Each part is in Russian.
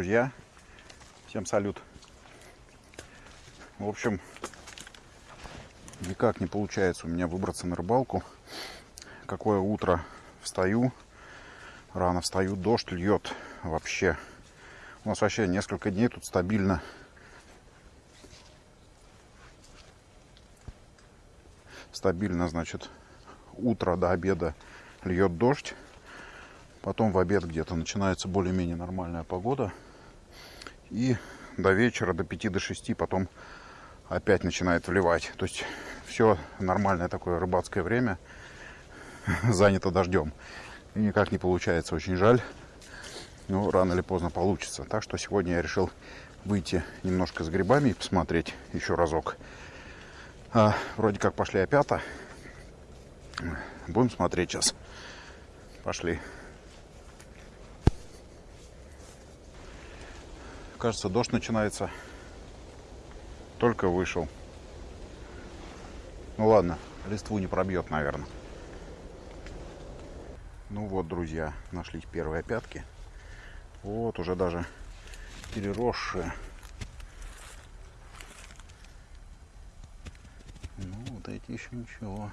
друзья! Всем салют! В общем, никак не получается у меня выбраться на рыбалку. Какое утро встаю, рано встаю, дождь льет вообще. У нас вообще несколько дней тут стабильно стабильно, значит, утро до обеда льет дождь. Потом в обед где-то начинается более-менее нормальная погода. И до вечера, до 5 до 6 потом опять начинает вливать. То есть все нормальное такое рыбацкое время занято дождем. И никак не получается, очень жаль. Но рано или поздно получится. Так что сегодня я решил выйти немножко с грибами и посмотреть еще разок. А, вроде как пошли опята. Будем смотреть сейчас. Пошли. Кажется, дождь начинается. Только вышел. Ну ладно, листву не пробьет, наверное. Ну вот, друзья, нашлись первые пятки. Вот уже даже переросшие. Ну, вот эти еще ничего.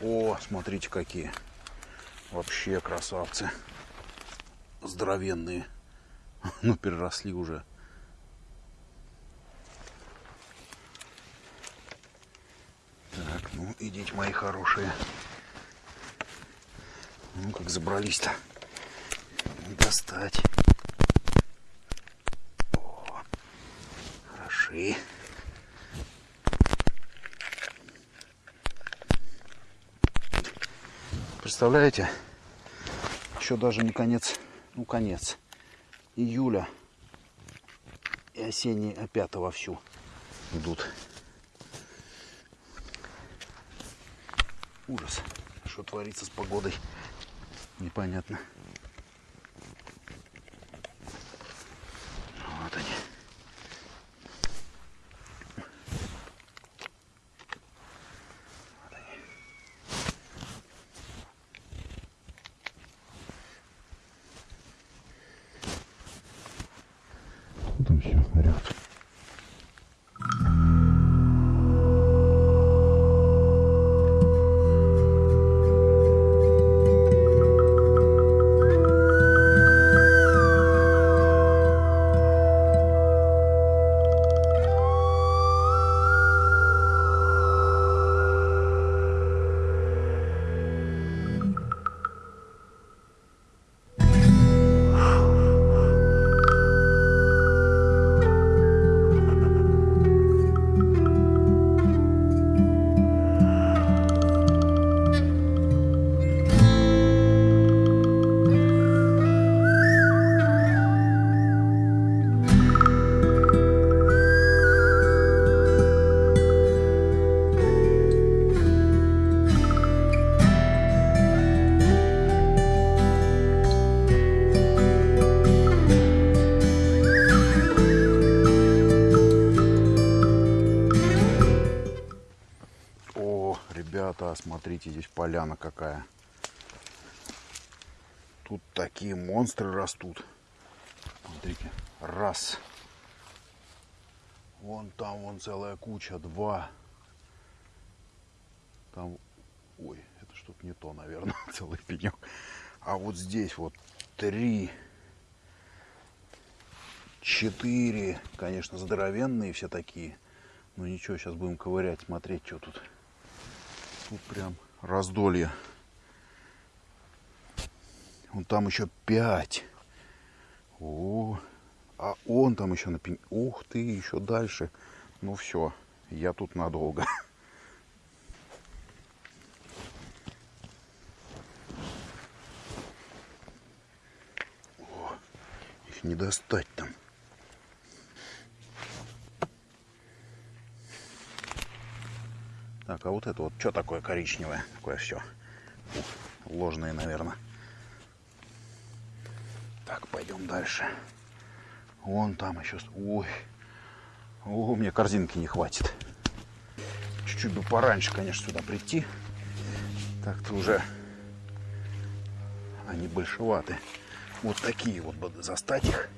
О, смотрите какие. Вообще красавцы. Здоровенные. Ну, переросли уже. Так, ну, идите, мои хорошие. Ну, как забрались-то. Достать. О, хороши. Представляете? Еще даже не конец, ну конец июля и осенние опята вовсю идут. Ужас. Что творится с погодой, непонятно. Смотрите, здесь поляна какая. Тут такие монстры растут. Смотрите, раз. Вон там вон целая куча, два. Там, ой, это что-то не то, наверное, целый пенек. А вот здесь вот три, четыре, конечно, здоровенные все такие. Ну ничего, сейчас будем ковырять, смотреть, что тут. Тут прям раздолье. Вон там еще пять. О, а он там еще на пень. Ух ты, еще дальше. Ну все, я тут надолго. О, их не достать там. Так, а вот это вот что такое коричневое? Такое все. Ложные, наверное. Так, пойдем дальше. Вон там еще... Ой. О, мне корзинки не хватит. Чуть-чуть бы пораньше, конечно, сюда прийти. Так-то уже они большеваты. Вот такие вот бы застать их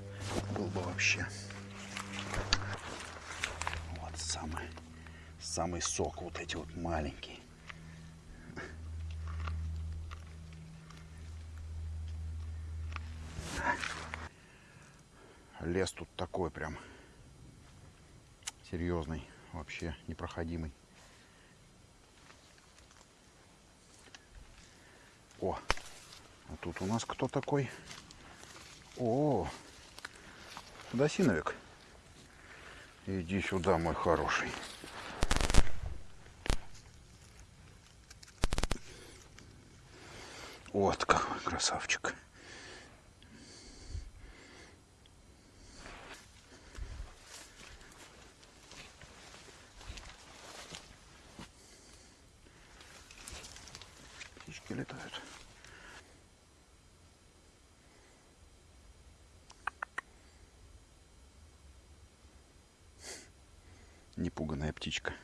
был бы вообще. Вот самый, самый сок, вот эти вот маленькие. Лес тут такой прям серьезный, вообще непроходимый. О, а тут у нас кто такой? О, Досиновик. Иди сюда, мой хороший. Вот какой красавчик. Птички летают. Непуганная птичка.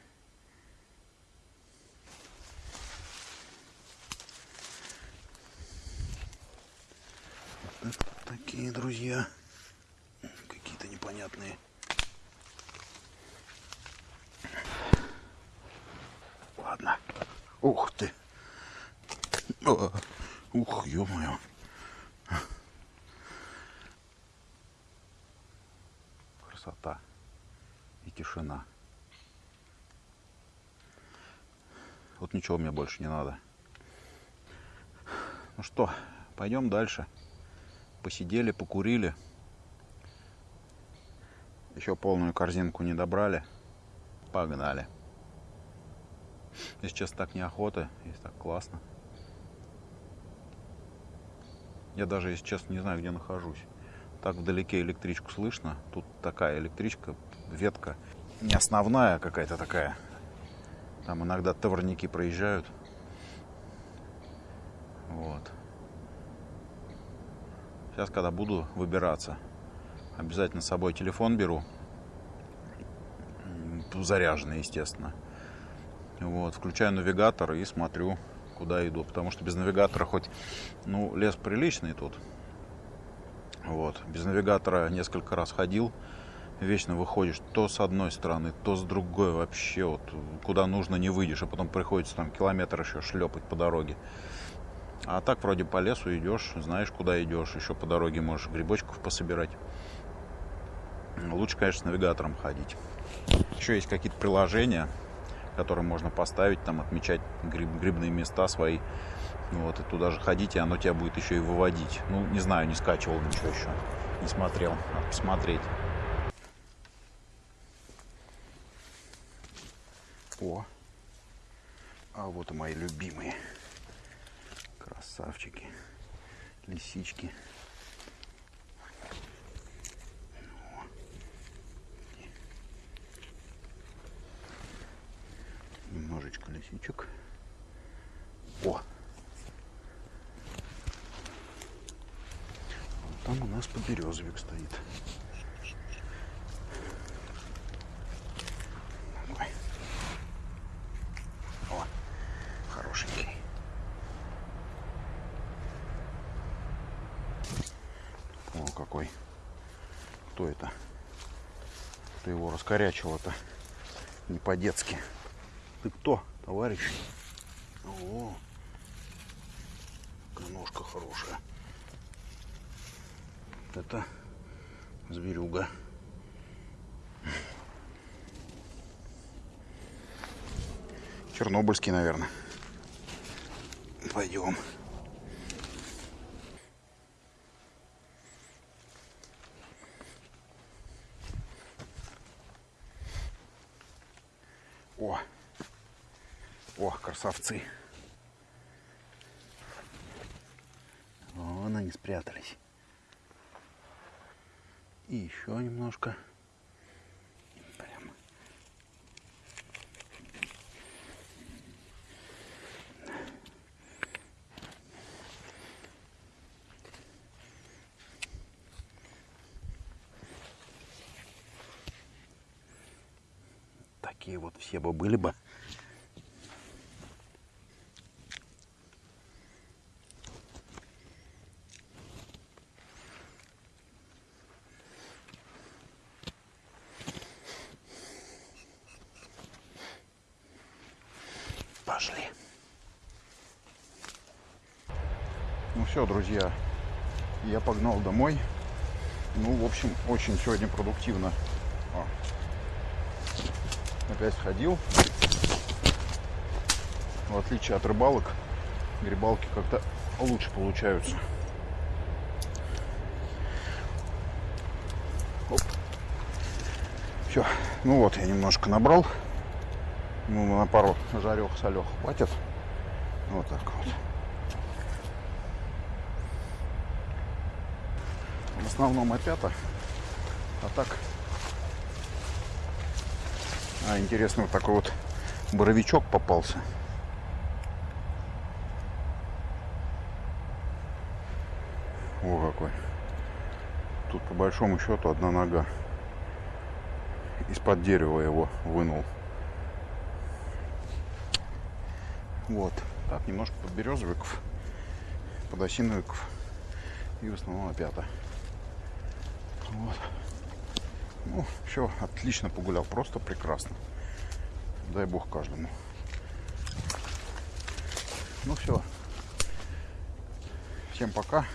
Такие друзья. Какие-то непонятные. Ладно. Ух ты. О, ух, ё-моё. Красота и тишина. Вот ничего мне больше не надо. Ну что, пойдем дальше. Посидели, покурили. Еще полную корзинку не добрали. Погнали. Если честно, так неохота. Если так классно. Я даже, если честно, не знаю, где нахожусь. Так вдалеке электричку слышно. Тут такая электричка, ветка. Не основная какая-то такая. Там иногда товарники проезжают. Вот. Сейчас, когда буду выбираться, обязательно с собой телефон беру. Заряженный, естественно. Вот, включаю навигатор и смотрю, куда иду. Потому что без навигатора хоть, ну, лес приличный тут. Вот, без навигатора несколько раз ходил. Вечно выходишь то с одной стороны, то с другой вообще. Вот, куда нужно не выйдешь, а потом приходится там километр еще шлепать по дороге. А так вроде по лесу идешь, знаешь, куда идешь. Еще по дороге можешь грибочков пособирать. Лучше, конечно, с навигатором ходить. Еще есть какие-то приложения, которые можно поставить, там отмечать гриб, грибные места свои. Вот, и туда же ходить, и оно тебя будет еще и выводить. Ну, не знаю, не скачивал ничего еще. Не смотрел. Надо посмотреть. О, а вот и мои любимые красавчики, лисички. Немножечко лисичек. О! Вот там у нас подберезовик стоит. Ой. О, хорошенький. О, какой. Кто это? Раскорячил-то? Не по-детски. Ты кто, товарищ? О, ножка хорошая. Это зверюга. Чернобыльский, наверное. Пойдем. О, о, красавцы. Вон они спрятались. И еще немножко. такие вот все бы были бы. Пошли. Ну все, друзья, я погнал домой. Ну, в общем, очень сегодня продуктивно. А. Опять ходил. В отличие от рыбалок, грибалки как-то лучше получаются. Все. Ну вот, я немножко набрал. Ну, на пару жарех солех хватит. Вот так вот. В основном опята. А так... А, интересно, вот такой вот боровичок попался. О, какой. Тут по большому счету одна нога. Из-под дерева его вынул. Вот. Так, немножко подберезовиков, подосиновиков и в основном опята. Вот. Ну, все, отлично погулял, просто прекрасно. Дай бог каждому. Ну все. Всем пока.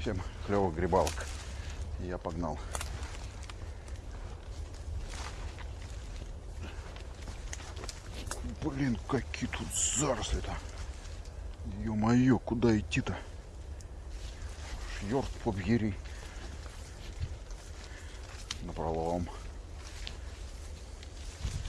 Всем клевых грибалок. Я погнал. Блин, какие тут заросли-то. Ё-моё, куда идти-то? Йорк поб'єрій. Напролом.